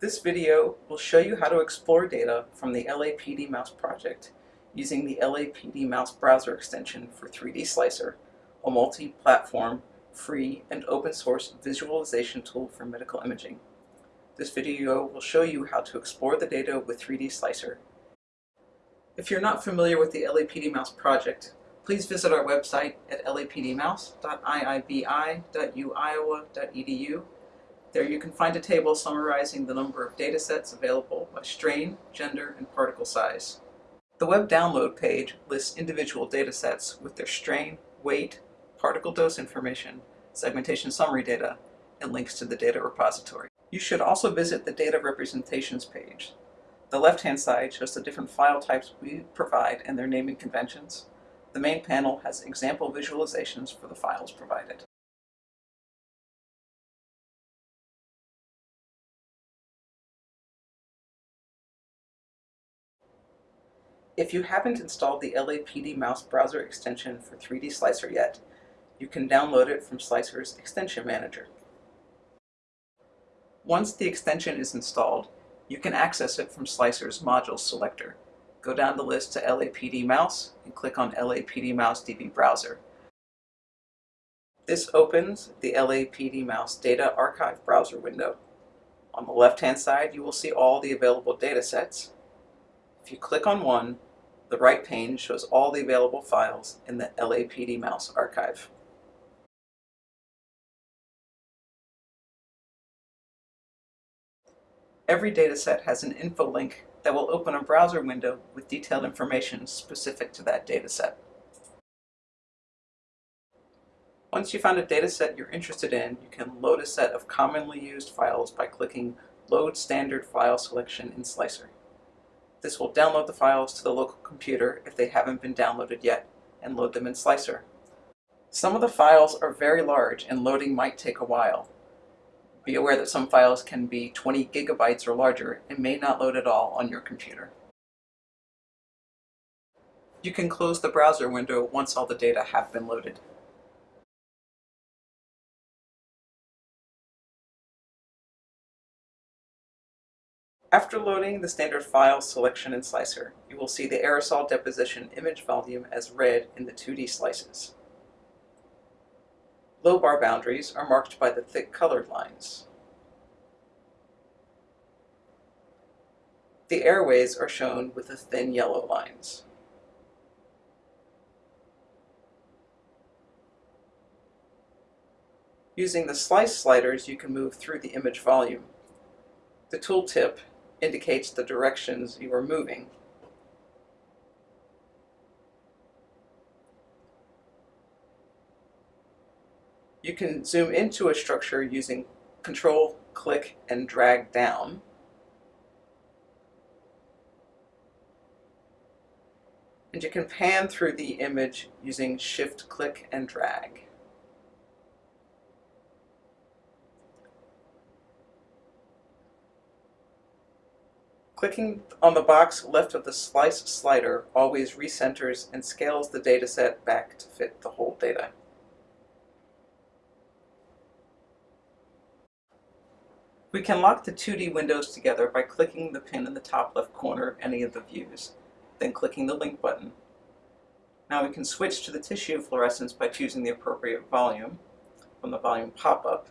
This video will show you how to explore data from the LAPD Mouse project using the LAPD Mouse browser extension for 3D Slicer, a multi-platform, free, and open-source visualization tool for medical imaging. This video will show you how to explore the data with 3D Slicer. If you're not familiar with the LAPD Mouse project, please visit our website at lapdmouse.iibi.uiowa.edu there you can find a table summarizing the number of datasets available by strain, gender, and particle size. The web download page lists individual datasets with their strain, weight, particle dose information, segmentation summary data, and links to the data repository. You should also visit the data representations page. The left-hand side shows the different file types we provide and their naming conventions. The main panel has example visualizations for the files provided. If you haven't installed the LAPD Mouse browser extension for 3D Slicer yet, you can download it from Slicer's Extension Manager. Once the extension is installed, you can access it from Slicer's Modules selector. Go down the list to LAPD Mouse and click on LAPD Mouse DB Browser. This opens the LAPD Mouse Data Archive browser window. On the left-hand side, you will see all the available datasets. If you click on one, the right pane shows all the available files in the LAPD Mouse archive. Every dataset has an info link that will open a browser window with detailed information specific to that dataset. Once you found a dataset you're interested in, you can load a set of commonly used files by clicking Load Standard File Selection in Slicer. This will download the files to the local computer if they haven't been downloaded yet and load them in Slicer. Some of the files are very large and loading might take a while. Be aware that some files can be 20 gigabytes or larger and may not load at all on your computer. You can close the browser window once all the data have been loaded. After loading the standard file selection in Slicer, you will see the aerosol deposition image volume as red in the 2D slices. Lobar boundaries are marked by the thick colored lines. The airways are shown with the thin yellow lines. Using the slice sliders, you can move through the image volume. The tooltip indicates the directions you are moving. You can zoom into a structure using control, click, and drag down. And you can pan through the image using shift, click, and drag. Clicking on the box left of the slice slider always recenters and scales the dataset back to fit the whole data. We can lock the 2D windows together by clicking the pin in the top left corner of any of the views, then clicking the link button. Now we can switch to the tissue fluorescence by choosing the appropriate volume from the volume pop-up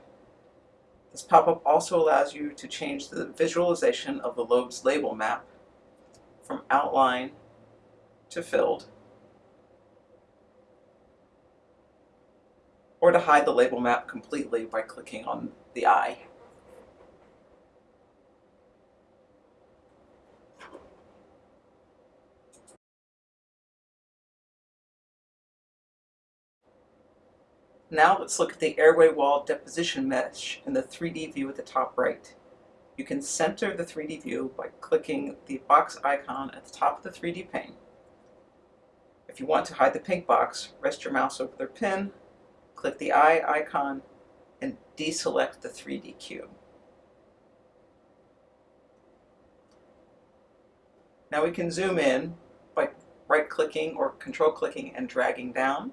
this pop-up also allows you to change the visualization of the lobe's label map from outline to filled, or to hide the label map completely by clicking on the eye. Now let's look at the airway wall deposition mesh in the 3D view at the top right. You can center the 3D view by clicking the box icon at the top of the 3D pane. If you want to hide the pink box, rest your mouse over the pin, click the eye icon, and deselect the 3D cube. Now we can zoom in by right-clicking or control-clicking and dragging down.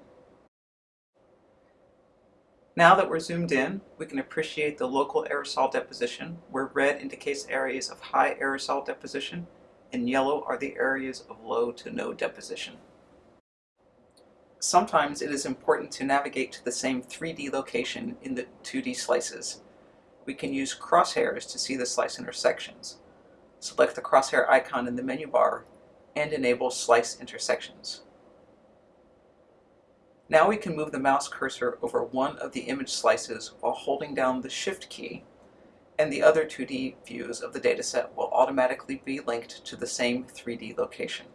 Now that we're zoomed in, we can appreciate the local aerosol deposition, where red indicates areas of high aerosol deposition, and yellow are the areas of low to no deposition. Sometimes it is important to navigate to the same 3D location in the 2D slices. We can use crosshairs to see the slice intersections. Select the crosshair icon in the menu bar and enable Slice Intersections. Now we can move the mouse cursor over one of the image slices while holding down the Shift key, and the other 2D views of the dataset will automatically be linked to the same 3D location.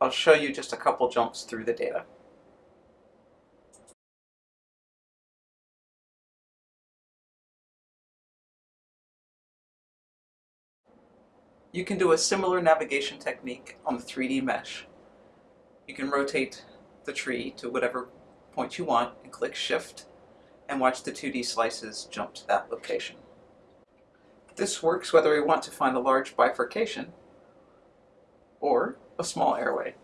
I'll show you just a couple jumps through the data. You can do a similar navigation technique on the 3D mesh. You can rotate the tree to whatever point you want and click Shift and watch the 2D slices jump to that location. This works whether we want to find a large bifurcation or a small airway.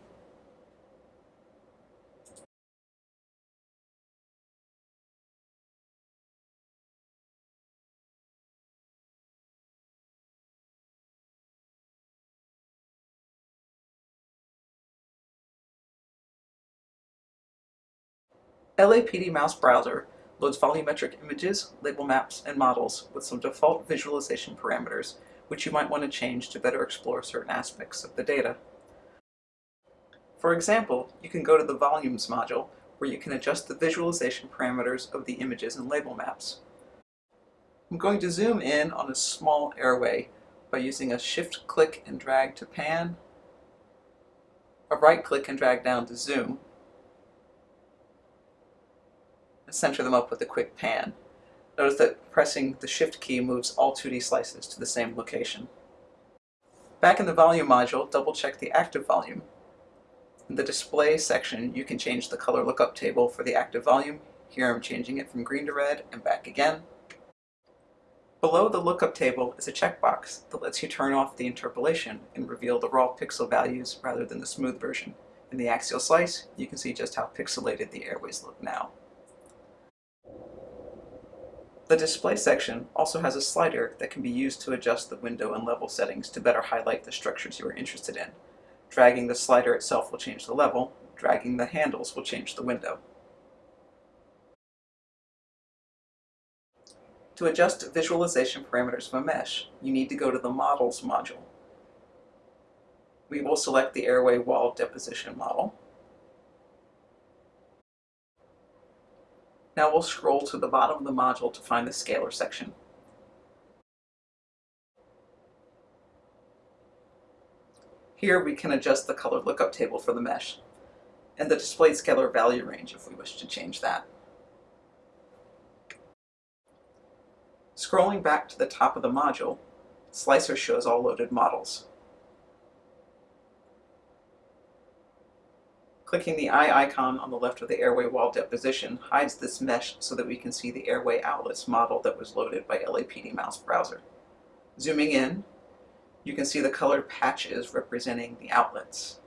LAPD Mouse Browser loads volumetric images, label maps, and models with some default visualization parameters, which you might want to change to better explore certain aspects of the data. For example, you can go to the Volumes module, where you can adjust the visualization parameters of the images and label maps. I'm going to zoom in on a small airway by using a shift click and drag to pan, a right click and drag down to zoom, center them up with a quick pan. Notice that pressing the Shift key moves all 2D slices to the same location. Back in the volume module, double check the active volume. In the display section, you can change the color lookup table for the active volume. Here I'm changing it from green to red and back again. Below the lookup table is a checkbox that lets you turn off the interpolation and reveal the raw pixel values rather than the smooth version. In the axial slice, you can see just how pixelated the airways look now. The display section also has a slider that can be used to adjust the window and level settings to better highlight the structures you are interested in. Dragging the slider itself will change the level, dragging the handles will change the window. To adjust visualization parameters of a mesh, you need to go to the Models module. We will select the airway wall deposition model, Now we'll scroll to the bottom of the module to find the scalar section. Here we can adjust the color lookup table for the mesh, and the displayed scalar value range if we wish to change that. Scrolling back to the top of the module, Slicer shows all loaded models. Clicking the eye icon on the left of the airway wall deposition hides this mesh so that we can see the airway outlets model that was loaded by LAPD Mouse Browser. Zooming in, you can see the colored patches representing the outlets.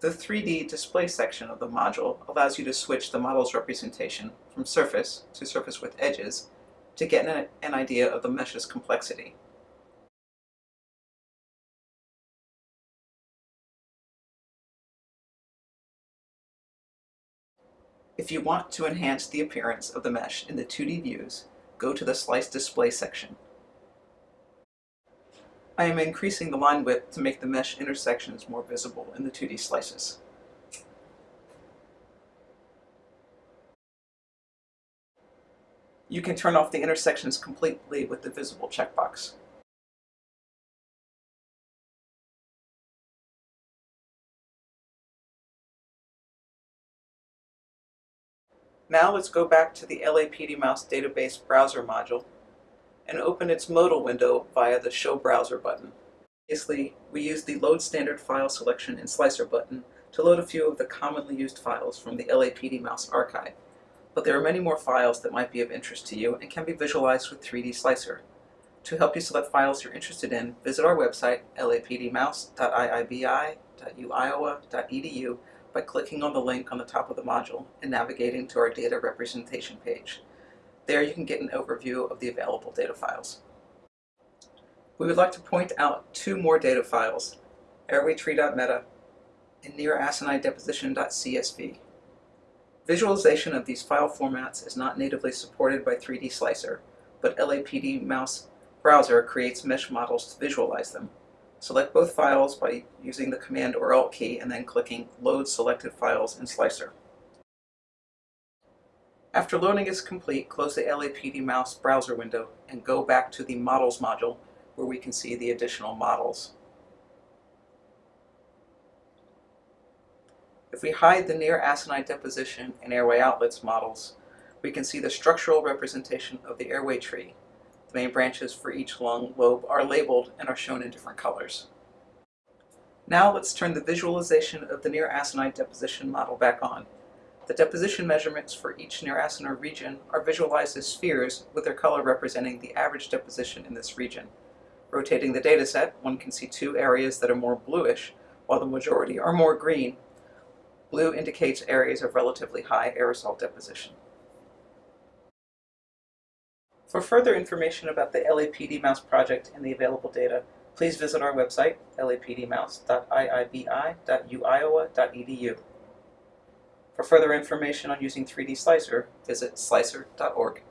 The 3D display section of the module allows you to switch the model's representation from surface to surface with edges to get an, idea of the mesh's complexity. If you want to enhance the appearance of the mesh in the 2D views, go to the Slice Display section. I am increasing the line width to make the mesh intersections more visible in the 2D slices. You can turn off the intersections completely with the visible checkbox. Now let's go back to the LAPD Mouse Database Browser module and open its modal window via the Show Browser button. Previously, we used the Load Standard File Selection and Slicer button to load a few of the commonly used files from the LAPD Mouse archive, but there are many more files that might be of interest to you and can be visualized with 3D Slicer. To help you select files you're interested in, visit our website, lapdmouse.iibi.edu. by clicking on the link on the top of the module and navigating to our data representation page. There you can get an overview of the available data files. We would like to point out two more data files, airwaytree.meta and nearacinar-deposition.csv. Visualization of these file formats is not natively supported by 3D Slicer, but LAPD Mouse browser creates mesh models to visualize them. Select both files by using the Command or Alt key and then clicking Load Selected Files in Slicer. After loading is complete, close the LAPD Mouse browser window and go back to the Models module where we can see the additional models. If we hide the near acinar deposition and airway outlets models, we can see the structural representation of the airway tree. The main branches for each lung lobe are labeled and are shown in different colors. Now let's turn the visualization of the near acinar deposition model back on. The deposition measurements for each near acinar region are visualized as spheres with their color representing the average deposition in this region. Rotating the dataset, one can see two areas that are more bluish, while the majority are more green. Blue indicates areas of relatively high aerosol deposition. For further information about the LAPD Mouse project and the available data, please visit our website, lapdmouse.iibi.uiowa.edu. For further information on using 3D Slicer, visit slicer.org.